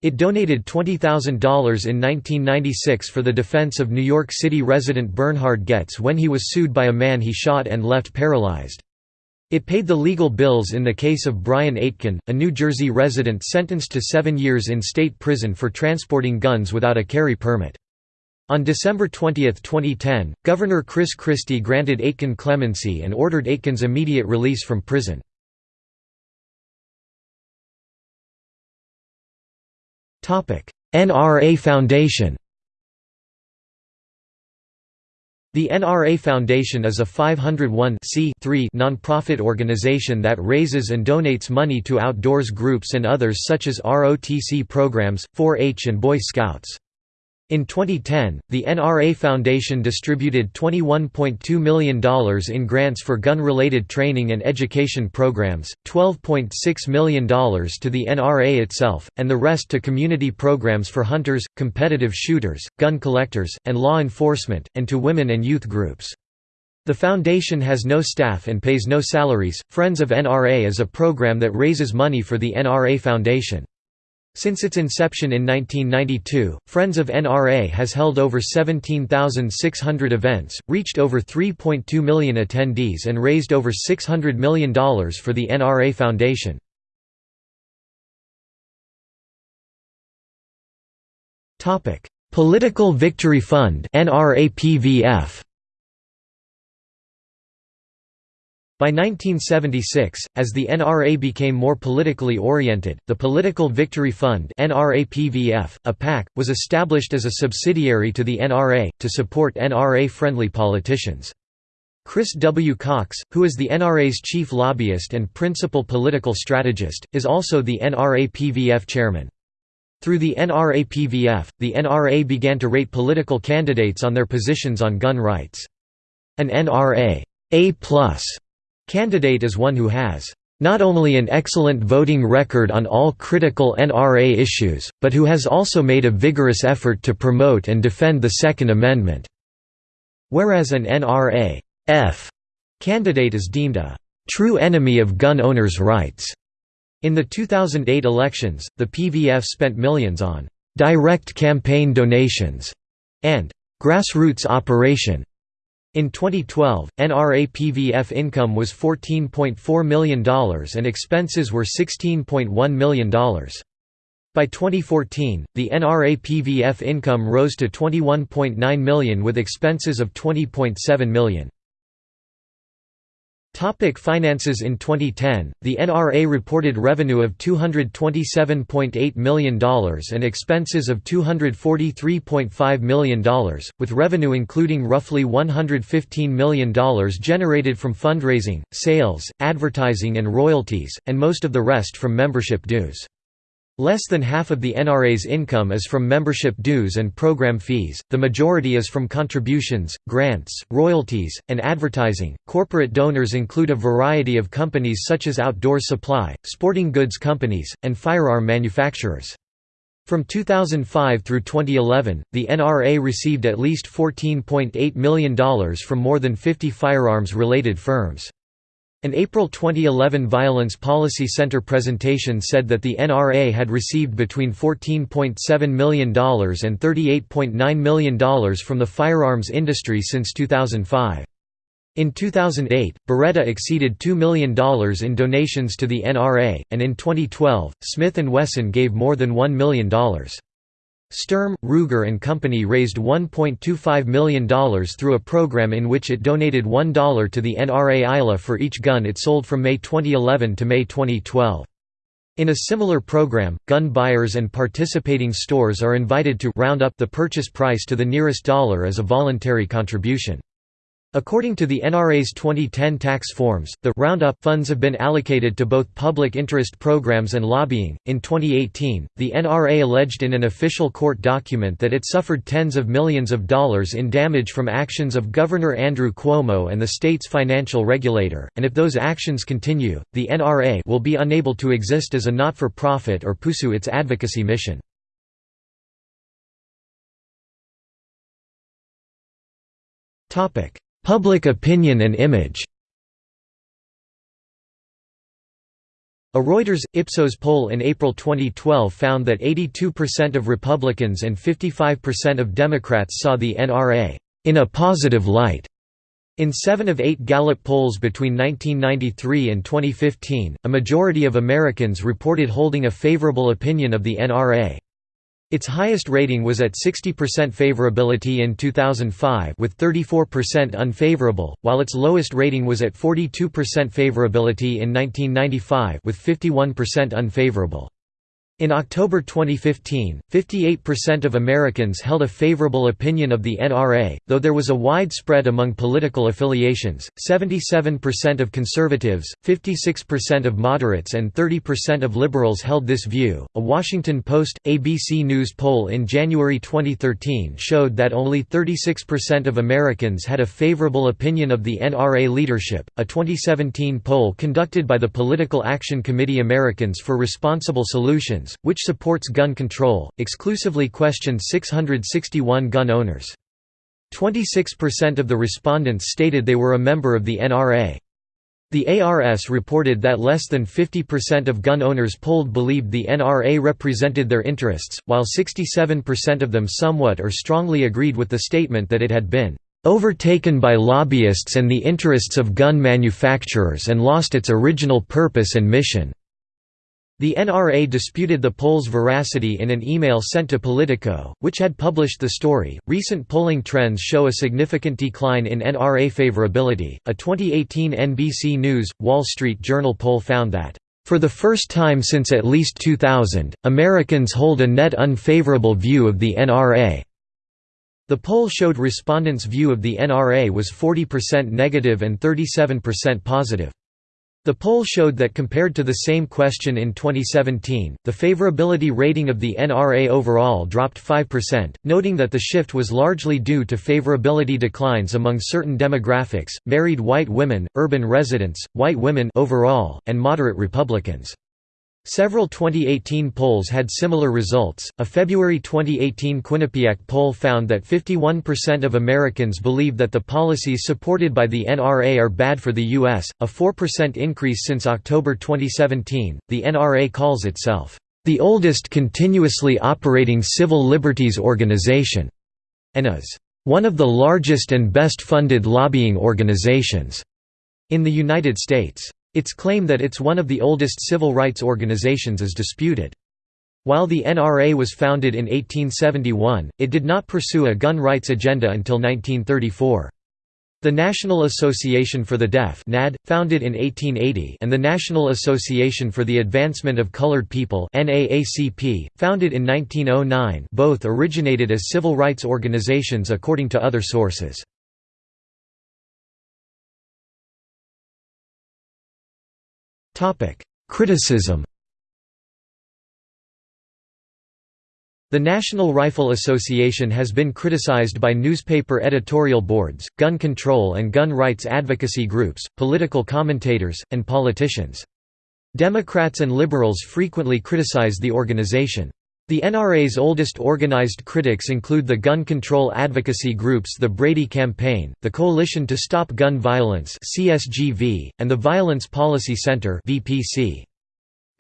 Speaker 1: It donated $20,000 in 1996 for the defense of New York City resident Bernhard Goetz when he was sued by a man he shot and left paralyzed. It paid the legal bills in the case of Brian Aitken, a New Jersey resident sentenced to seven years in state prison for transporting guns without a carry permit. On December 20, 2010, Governor Chris Christie granted Aitken clemency and ordered Aitken's immediate release from prison. NRA Foundation The NRA Foundation is a 501 nonprofit organization that raises and donates money to outdoors groups and others such as ROTC programs, 4-H and Boy Scouts. In 2010, the NRA Foundation distributed $21.2 million in grants for gun-related training and education programs, $12.6 million to the NRA itself, and the rest to community programs for hunters, competitive shooters, gun collectors, and law enforcement, and to women and youth groups. The foundation has no staff and pays no salaries. Friends of NRA is a program that raises money for the NRA Foundation. Since its inception in 1992, Friends of NRA has held over 17,600 events, reached over 3.2 million attendees and raised over $600 million for the NRA Foundation. Political Victory Fund NRAPVF By 1976, as the NRA became more politically oriented, the Political Victory Fund a PAC, was established as a subsidiary to the NRA, to support NRA-friendly politicians. Chris W. Cox, who is the NRA's chief lobbyist and principal political strategist, is also the NRA-PVF chairman. Through the NRA-PVF, the NRA began to rate political candidates on their positions on gun rights. An NRA A+ Candidate is one who has not only an excellent voting record on all critical NRA issues, but who has also made a vigorous effort to promote and defend the Second Amendment." Whereas an NRA F candidate is deemed a "...true enemy of gun owners' rights." In the 2008 elections, the PVF spent millions on "...direct campaign donations," and "...grassroots operation." In 2012, NRA PVF income was $14.4 million and expenses were $16.1 million. By 2014, the NRA PVF income rose to 21.9 million with expenses of $20.7 million. Topic finances In 2010, the NRA reported revenue of $227.8 million and expenses of $243.5 million, with revenue including roughly $115 million generated from fundraising, sales, advertising and royalties, and most of the rest from membership dues. Less than half of the NRA's income is from membership dues and program fees, the majority is from contributions, grants, royalties, and advertising. Corporate donors include a variety of companies such as outdoor supply, sporting goods companies, and firearm manufacturers. From 2005 through 2011, the NRA received at least $14.8 million from more than 50 firearms-related firms. An April 2011 Violence Policy Center presentation said that the NRA had received between $14.7 million and $38.9 million from the firearms industry since 2005. In 2008, Beretta exceeded $2 million in donations to the NRA, and in 2012, Smith & Wesson gave more than $1 million. Sturm, Ruger and Company raised $1.25 million through a program in which it donated $1 to the NRA ILA for each gun it sold from May 2011 to May 2012. In a similar program, gun buyers and participating stores are invited to round up the purchase price to the nearest dollar as a voluntary contribution. According to the NRA's 2010 tax forms, the Roundup funds have been allocated to both public interest programs and lobbying. In 2018, the NRA alleged in an official court document that it suffered tens of millions of dollars in damage from actions of Governor Andrew Cuomo and the state's financial regulator, and if those actions continue, the NRA will be unable to exist as a not-for-profit or pursue its advocacy mission. Topic: Public opinion and image A Reuters Ipsos poll in April 2012 found that 82% of Republicans and 55% of Democrats saw the NRA in a positive light. In seven of eight Gallup polls between 1993 and 2015, a majority of Americans reported holding a favorable opinion of the NRA. Its highest rating was at 60% favorability in 2005 with 34% unfavorable, while its lowest rating was at 42% favorability in 1995 with 51% unfavorable. In October 2015, 58% of Americans held a favorable opinion of the NRA, though there was a wide spread among political affiliations 77% of conservatives, 56% of moderates, and 30% of liberals held this view. A Washington Post ABC News poll in January 2013 showed that only 36% of Americans had a favorable opinion of the NRA leadership. A 2017 poll conducted by the Political Action Committee Americans for Responsible Solutions which supports gun control, exclusively questioned 661 gun owners. 26% of the respondents stated they were a member of the NRA. The ARS reported that less than 50% of gun owners polled believed the NRA represented their interests, while 67% of them somewhat or strongly agreed with the statement that it had been overtaken by lobbyists and the interests of gun manufacturers and lost its original purpose and mission. The NRA disputed the poll's veracity in an email sent to Politico, which had published the story. Recent polling trends show a significant decline in NRA favorability. A 2018 NBC News Wall Street Journal poll found that for the first time since at least 2000, Americans hold a net unfavorable view of the NRA. The poll showed respondents' view of the NRA was 40% negative and 37% positive. The poll showed that compared to the same question in 2017, the favorability rating of the NRA overall dropped 5%, noting that the shift was largely due to favorability declines among certain demographics, married white women, urban residents, white women overall, and moderate Republicans. Several 2018 polls had similar results. A February 2018 Quinnipiac poll found that 51% of Americans believe that the policies supported by the NRA are bad for the U.S., a 4% increase since October 2017. The NRA calls itself, the oldest continuously operating civil liberties organization, and is one of the largest and best funded lobbying organizations in the United States. Its claim that it's one of the oldest civil rights organizations is disputed. While the NRA was founded in 1871, it did not pursue a gun rights agenda until 1934. The National Association for the Deaf NAD, founded in 1880 and the National Association for the Advancement of Colored People NAACP, founded in 1909 both originated as civil rights organizations according to other sources. Criticism The National Rifle Association has been criticized by newspaper editorial boards, gun control and gun rights advocacy groups, political commentators, and politicians. Democrats and liberals frequently criticize the organization. The NRA's oldest organized critics include the gun control advocacy groups the Brady Campaign, the Coalition to Stop Gun Violence and the Violence Policy Center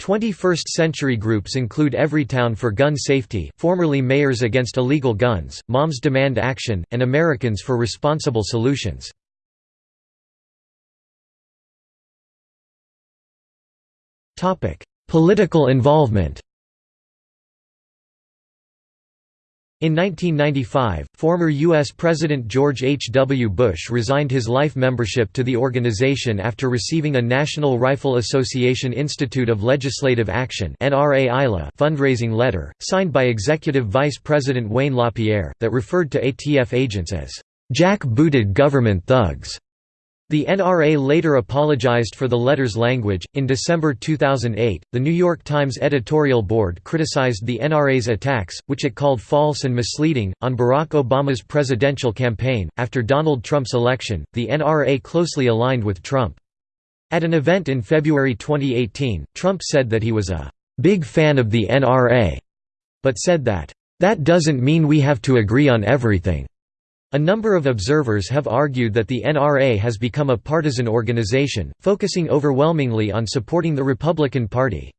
Speaker 1: 21st-century groups include Everytown for Gun Safety formerly Mayors Against Illegal Guns, Moms Demand Action, and Americans for Responsible Solutions. Political involvement In 1995, former U.S. President George H. W. Bush resigned his life membership to the organization after receiving a National Rifle Association Institute of Legislative Action fundraising letter, signed by Executive Vice President Wayne LaPierre, that referred to ATF agents as jack-booted government thugs. The NRA later apologized for the letter's language. In December 2008, the New York Times editorial board criticized the NRA's attacks, which it called false and misleading, on Barack Obama's presidential campaign. After Donald Trump's election, the NRA closely aligned with Trump. At an event in February 2018, Trump said that he was a big fan of the NRA, but said that, that doesn't mean we have to agree on everything. A number of observers have argued that the NRA has become a partisan organization, focusing overwhelmingly on supporting the Republican Party.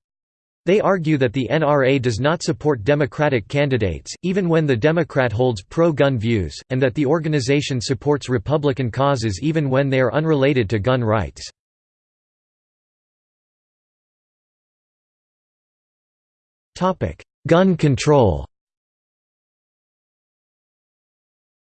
Speaker 1: They argue that the NRA does not support Democratic candidates, even when the Democrat holds pro-gun views, and that the organization supports Republican causes even when they are unrelated to gun rights. Gun control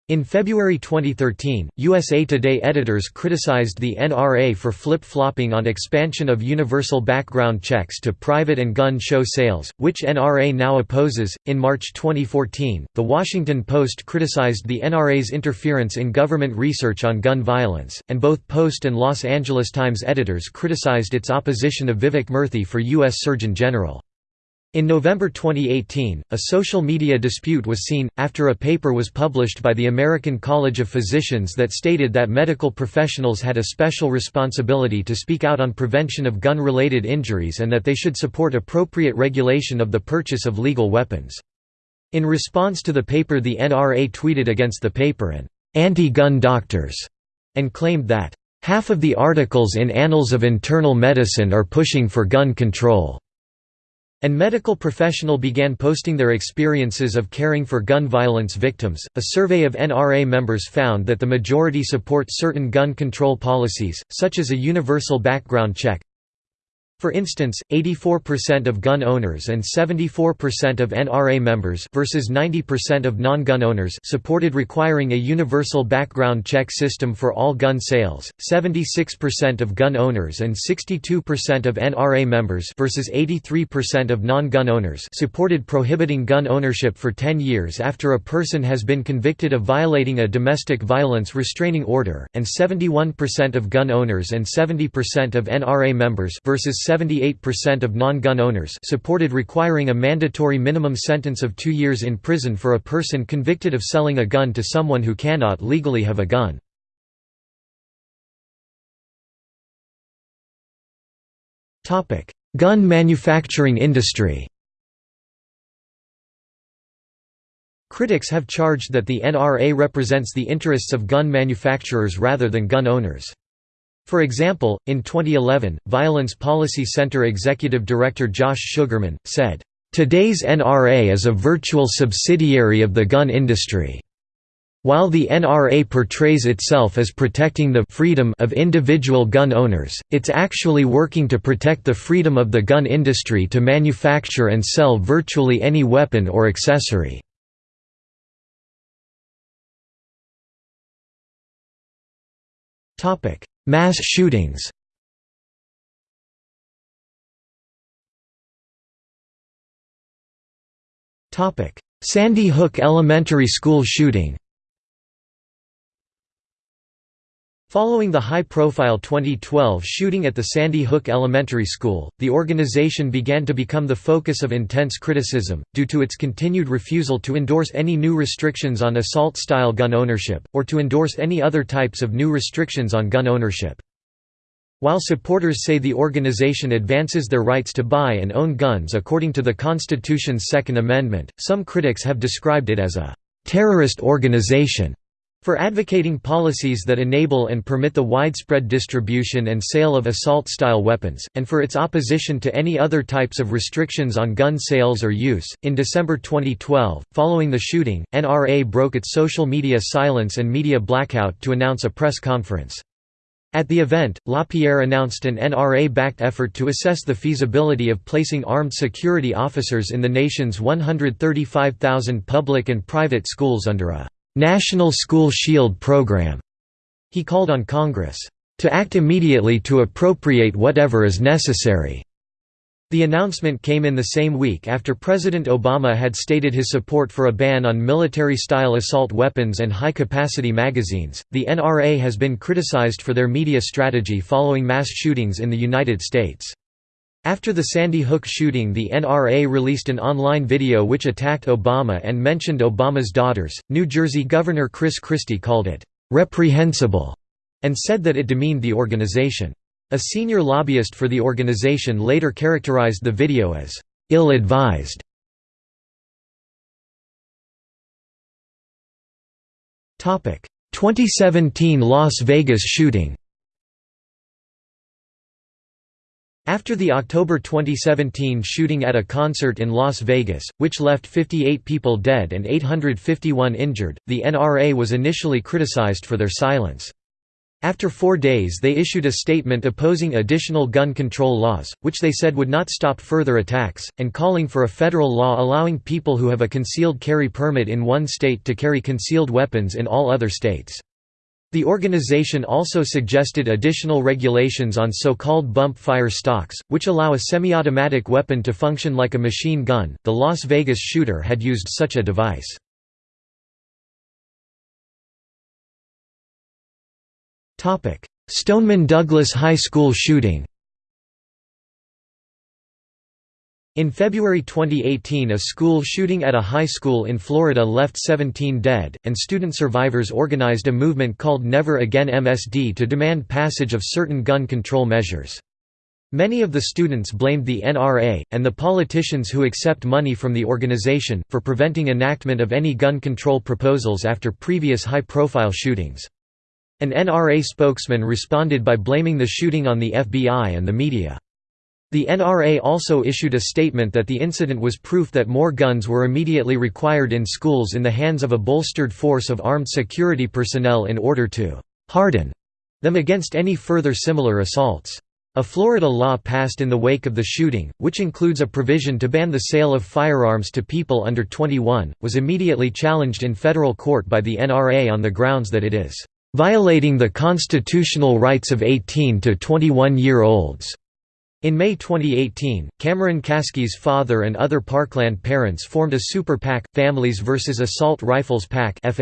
Speaker 1: In February 2013, USA Today editors criticized the NRA for flip-flopping on expansion of universal background checks to private and gun show sales, which NRA now opposes. In March 2014, The Washington Post criticized the NRA's interference in government research on gun violence, and both Post and Los Angeles Times editors criticized its opposition of Vivek Murthy for U.S. Surgeon General. In November 2018, a social media dispute was seen, after a paper was published by the American College of Physicians that stated that medical professionals had a special responsibility to speak out on prevention of gun-related injuries and that they should support appropriate regulation of the purchase of legal weapons. In response to the paper the NRA tweeted against the paper and anti-gun doctors, and claimed that, "...half of the articles in Annals of Internal Medicine are pushing for gun control." And medical professional began posting their experiences of caring for gun violence victims. A survey of NRA members found that the majority support certain gun control policies, such as a universal background check, for instance, 84% of gun owners and 74% of NRA members versus 90% of non-gun owners supported requiring a universal background check system for all gun sales. 76% of gun owners and 62% of NRA members versus 83% of non-gun owners supported prohibiting gun ownership for 10 years after a person has been convicted of violating a domestic violence restraining order, and 71% of gun owners and 70% of NRA members versus 78% of non-gun owners supported requiring a mandatory minimum sentence of two years in prison for a person convicted of selling a gun to someone who cannot legally have a gun. Gun manufacturing industry Critics have charged that the NRA represents the interests of gun manufacturers rather than gun owners. For example, in 2011, Violence Policy Center Executive Director Josh Sugarmann, said, "...today's NRA is a virtual subsidiary of the gun industry." While the NRA portrays itself as protecting the freedom of individual gun owners, it's actually working to protect the freedom of the gun industry to manufacture and sell virtually any weapon or accessory. Mass shootings. Sandy Hook Elementary School shooting Following the high-profile 2012 shooting at the Sandy Hook Elementary School, the organization began to become the focus of intense criticism, due to its continued refusal to endorse any new restrictions on assault-style gun ownership, or to endorse any other types of new restrictions on gun ownership. While supporters say the organization advances their rights to buy and own guns according to the Constitution's Second Amendment, some critics have described it as a «terrorist organization» for advocating policies that enable and permit the widespread distribution and sale of assault-style weapons, and for its opposition to any other types of restrictions on gun sales or use. In December 2012, following the shooting, NRA broke its social media silence and media blackout to announce a press conference. At the event, LaPierre announced an NRA-backed effort to assess the feasibility of placing armed security officers in the nation's 135,000 public and private schools under a «National School Shield program». He called on Congress «to act immediately to appropriate whatever is necessary» The announcement came in the same week after President Obama had stated his support for a ban on military style assault weapons and high capacity magazines. The NRA has been criticized for their media strategy following mass shootings in the United States. After the Sandy Hook shooting, the NRA released an online video which attacked Obama and mentioned Obama's daughters. New Jersey Governor Chris Christie called it reprehensible and said that it demeaned the organization. A senior lobbyist for the organization later characterized the video as ill-advised. Topic: 2017 Las Vegas shooting. After the October 2017 shooting at a concert in Las Vegas, which left 58 people dead and 851 injured, the NRA was initially criticized for their silence. After four days they issued a statement opposing additional gun control laws, which they said would not stop further attacks, and calling for a federal law allowing people who have a concealed carry permit in one state to carry concealed weapons in all other states. The organization also suggested additional regulations on so-called bump fire stocks, which allow a semi-automatic weapon to function like a machine gun. The Las Vegas shooter had used such a device. Stoneman Douglas High School shooting In February 2018 a school shooting at a high school in Florida left 17 dead, and student survivors organized a movement called Never Again MSD to demand passage of certain gun control measures. Many of the students blamed the NRA, and the politicians who accept money from the organization, for preventing enactment of any gun control proposals after previous high-profile shootings. An NRA spokesman responded by blaming the shooting on the FBI and the media. The NRA also issued a statement that the incident was proof that more guns were immediately required in schools in the hands of a bolstered force of armed security personnel in order to «harden» them against any further similar assaults. A Florida law passed in the wake of the shooting, which includes a provision to ban the sale of firearms to people under 21, was immediately challenged in federal court by the NRA on the grounds that it is violating the constitutional rights of 18 to 21-year-olds. In May 2018, Cameron Kasky's father and other Parkland parents formed a super PAC, Families vs. Assault Rifles PAC with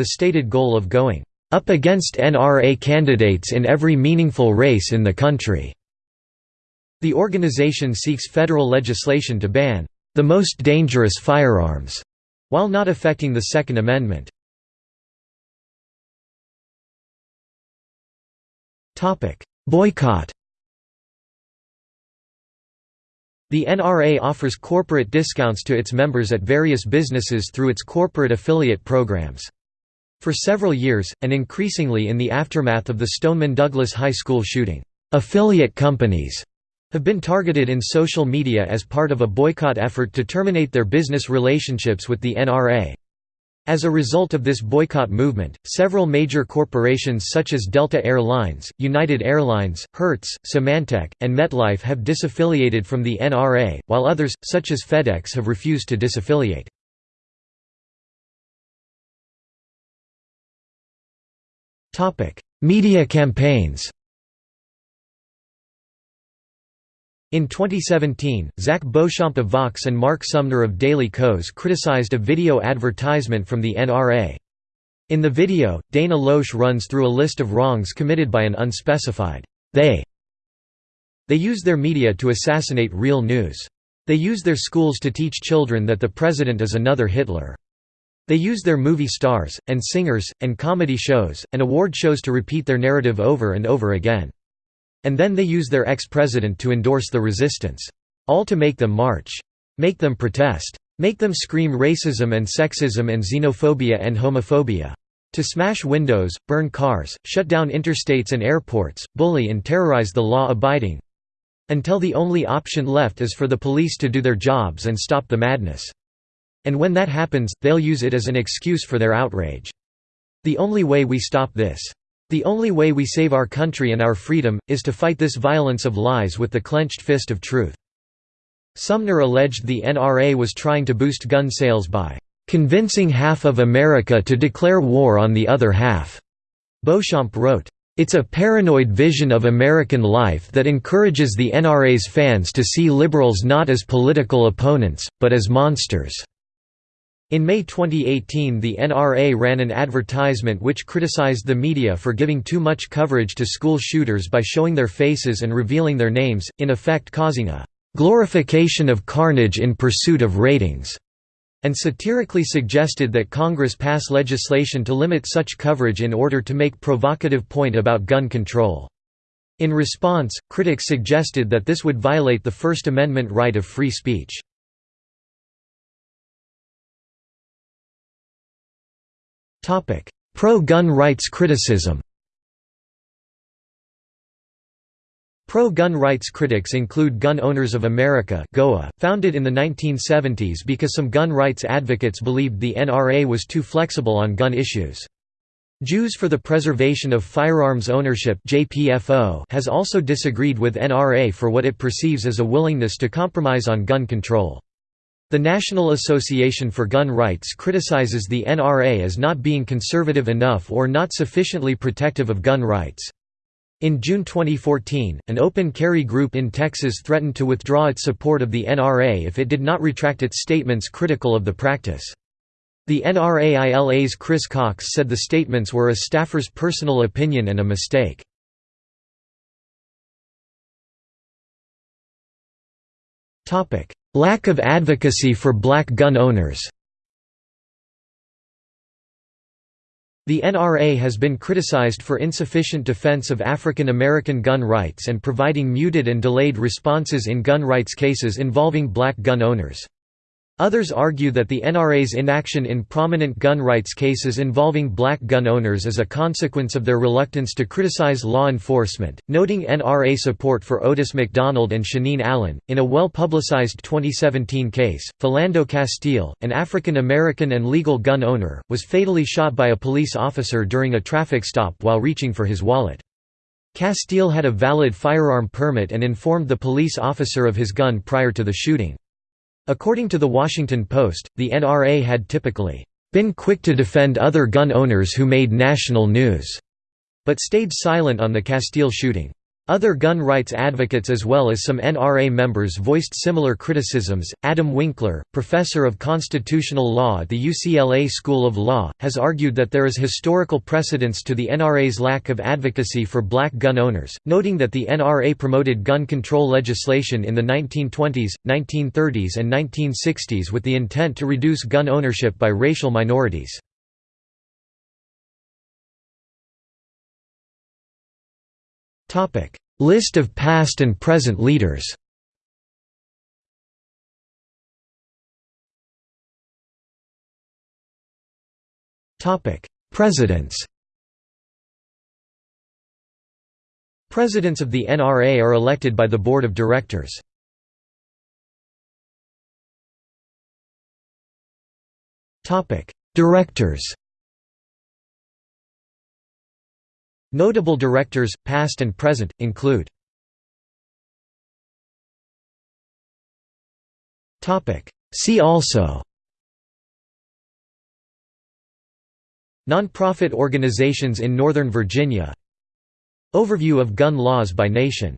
Speaker 1: a stated goal of going up against NRA candidates in every meaningful race in the country. The organization seeks federal legislation to ban the most dangerous firearms, while not affecting the Second Amendment. Boycott The NRA offers corporate discounts to its members at various businesses through its corporate affiliate programs. For several years, and increasingly in the aftermath of the Stoneman Douglas High School shooting, affiliate companies have been targeted in social media as part of a boycott effort to terminate their business relationships with the NRA. As a result of this boycott movement, several major corporations such as Delta Air Lines, United Airlines, Hertz, Symantec, and MetLife have disaffiliated from the NRA, while others, such as FedEx have refused to disaffiliate. Media campaigns In 2017, Zach Beauchamp of Vox and Mark Sumner of Daily Kos criticized a video advertisement from the NRA. In the video, Dana Loesch runs through a list of wrongs committed by an unspecified they. They use their media to assassinate real news. They use their schools to teach children that the president is another Hitler. They use their movie stars, and singers, and comedy shows, and award shows to repeat their narrative over and over again. And then they use their ex-president to endorse the resistance. All to make them march. Make them protest. Make them scream racism and sexism and xenophobia and homophobia. To smash windows, burn cars, shut down interstates and airports, bully and terrorize the law-abiding. Until the only option left is for the police to do their jobs and stop the madness. And when that happens, they'll use it as an excuse for their outrage. The only way we stop this the only way we save our country and our freedom, is to fight this violence of lies with the clenched fist of truth." Sumner alleged the NRA was trying to boost gun sales by "...convincing half of America to declare war on the other half." Beauchamp wrote, "...it's a paranoid vision of American life that encourages the NRA's fans to see liberals not as political opponents, but as monsters." In May 2018 the NRA ran an advertisement which criticized the media for giving too much coverage to school shooters by showing their faces and revealing their names, in effect causing a "...glorification of carnage in pursuit of ratings." and satirically suggested that Congress pass legislation to limit such coverage in order to make provocative point about gun control. In response, critics suggested that this would violate the First Amendment right of free speech. Pro-gun rights criticism Pro-gun rights critics include Gun Owners of America GOA, founded in the 1970s because some gun rights advocates believed the NRA was too flexible on gun issues. Jews for the Preservation of Firearms Ownership has also disagreed with NRA for what it perceives as a willingness to compromise on gun control. The National Association for Gun Rights criticizes the NRA as not being conservative enough or not sufficiently protective of gun rights. In June 2014, an open carry group in Texas threatened to withdraw its support of the NRA if it did not retract its statements critical of the practice. The NRAILA's Chris Cox said the statements were a staffer's personal opinion and a mistake. Lack of advocacy for black gun owners The NRA has been criticized for insufficient defense of African American gun rights and providing muted and delayed responses in gun rights cases involving black gun owners. Others argue that the NRA's inaction in prominent gun rights cases involving black gun owners is a consequence of their reluctance to criticize law enforcement. Noting NRA support for Otis McDonald and Shaneen Allen, in a well publicized 2017 case, Philando Castile, an African American and legal gun owner, was fatally shot by a police officer during a traffic stop while reaching for his wallet. Castile had a valid firearm permit and informed the police officer of his gun prior to the shooting. According to The Washington Post, the NRA had typically been quick to defend other gun owners who made national news, but stayed silent on the Castile shooting. Other gun rights advocates as well as some NRA members voiced similar criticisms. Adam Winkler, professor of constitutional law at the UCLA School of Law, has argued that there is historical precedence to the NRA's lack of advocacy for black gun owners, noting that the NRA promoted gun control legislation in the 1920s, 1930s, and 1960s with the intent to reduce gun ownership by racial minorities. List of past and present leaders. Presidents. Presidents of the NRA are elected by the Board of Directors. Directors Notable directors, past and present, include See also Nonprofit organizations in Northern Virginia Overview of gun laws by nation